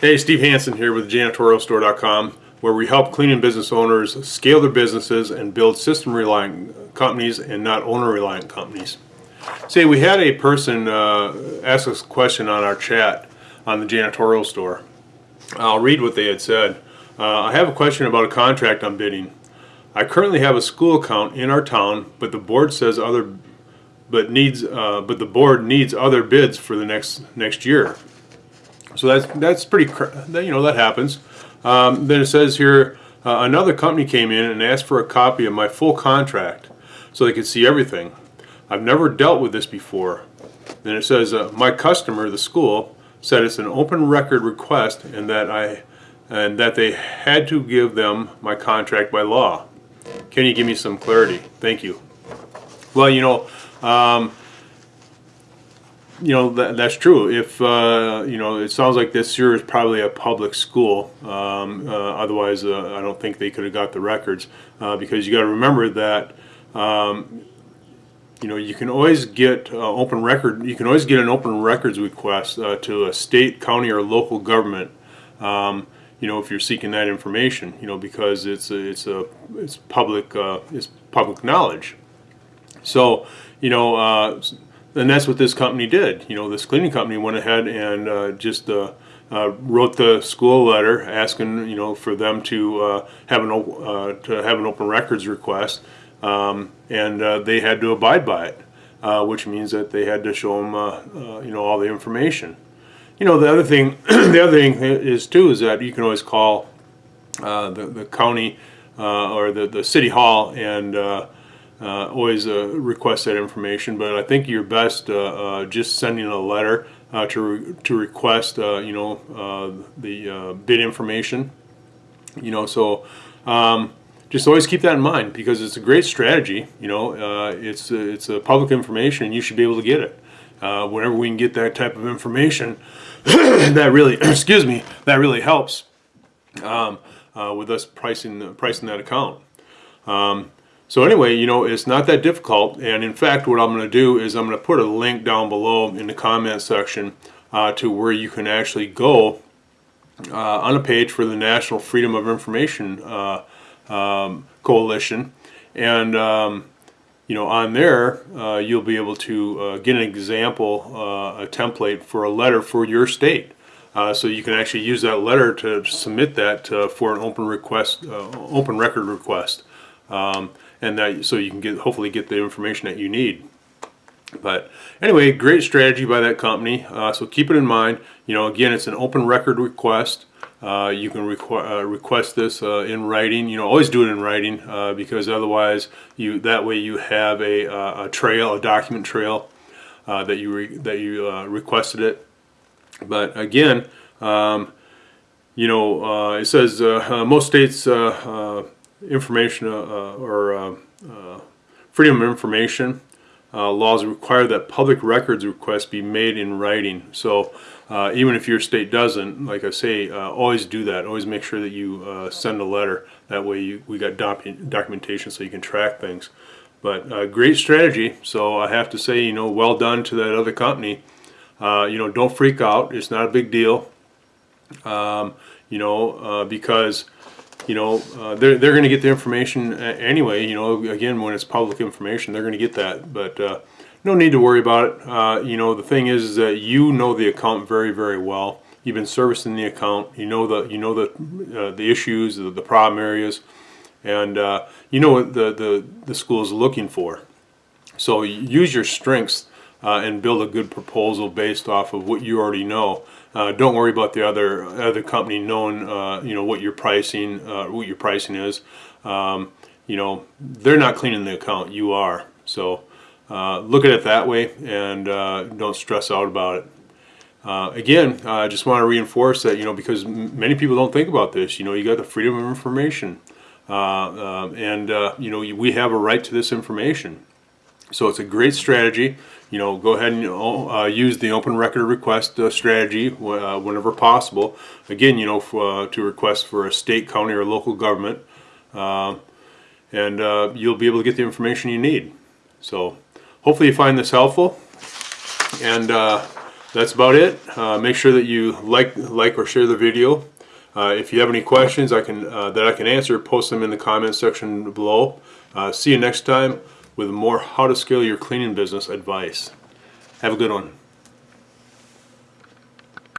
Hey, Steve Hansen here with janitorialstore.com, where we help cleaning business owners scale their businesses and build system-reliant companies and not owner-reliant companies. Say, we had a person uh, ask us a question on our chat on the janitorial store. I'll read what they had said. Uh, I have a question about a contract I'm bidding. I currently have a school account in our town, but the board says other, but needs, uh, but the board needs other bids for the next next year. So that's that's pretty, you know, that happens. Um, then it says here, uh, another company came in and asked for a copy of my full contract so they could see everything. I've never dealt with this before. Then it says, uh, my customer, the school, said it's an open record request and that I, and that they had to give them my contract by law. Can you give me some clarity? Thank you. Well, you know, um, you know that, that's true. If uh, you know, it sounds like this year is probably a public school. Um, uh, otherwise, uh, I don't think they could have got the records uh, because you got to remember that. Um, you know, you can always get uh, open record. You can always get an open records request uh, to a state, county, or local government. Um, you know, if you're seeking that information, you know, because it's a, it's a it's public it's public knowledge. So, you know, and that's what this company did. You know, this cleaning company went ahead and uh, just uh, uh, wrote the school letter asking, you know, for them to uh, have an uh, to have an open records request, um, and uh, they had to abide by it, which means that they had to show them, you know, all the information. You know, the other thing, the other thing is too is that you can always call the the county or the the city hall and. Uh, always uh, request that information, but I think you're best uh, uh, just sending a letter uh, to re- to request, uh, you know, the bid information. You know, so um, just always keep that in mind because it's a great strategy. You know, it's it's a public information, and you should be able to get it. Whenever we can get that type of information, that really, excuse me, that really helps um, with us pricing pricing that account. Um, so anyway, you know, it's not that difficult. And in fact, what I'm going to do is I'm going to put a link down below in the comment section uh, to where you can actually go uh, on a page for the National Freedom of Information uh, um, Coalition. And, um, you know, on there, uh, you'll be able to uh, get an example, uh, a template for a letter for your state. Uh, so you can actually use that letter to submit that uh, for an open request, uh, open record request, um, and that so you can get hopefully get the information that you need. But anyway, great strategy by that company. Uh, so keep it in mind. You know, again, it's an open record request. Uh, you can requ- uh, request this uh, in writing. You know, always do it in writing uh, because otherwise, you that way you have a, uh, a trail, a document trail that you that you requested it. But again, um, you know, it says most states information uh, uh, or uh, freedom of information laws require that public records requests be made in writing. So even if your state doesn't, like I say, always do that. Always make sure that you send a letter. That way you, we got docu- documentation so you can track things. But uh, great strategy. So I have to say, you know, well done to that other company. Uh, you know, don't freak out. It's not a big deal. Um, you know, uh, because you know uh, they're they're going to get the information anyway. You know, again, when it's public information, they're going to get that. But uh, no need to worry about it. Uh, you know, the thing is, is that you know the account very very well. You've been servicing the account. You know the you know the uh, the issues, the, the problem areas, and uh, you know what the the the school is looking for. So use your strengths uh, and build a good proposal based off of what you already know. Uh, don't worry about the other other company knowing uh, you know what your pricing uh, what your pricing is. Um, you know they're not cleaning the account. You are. So uh, look at it that way and uh, don't stress out about it. Again, I just want to reinforce that you know because many people don't think about this. You know, you got the freedom of information, and you know we have a right to this information. So it's a great strategy. You know, go ahead and you know, uh, use the open record request uh, strategy uh, whenever possible. Again, you know, uh, to request for a state, county, or local government. Uh, and uh, you'll be able to get the information you need. So hopefully you find this helpful. And that's about it. make sure that you like, like or share the video. if you have any questions I can, that I can answer, post them in the comments section below. see you next time with more how to scale your cleaning business advice. Have a good one.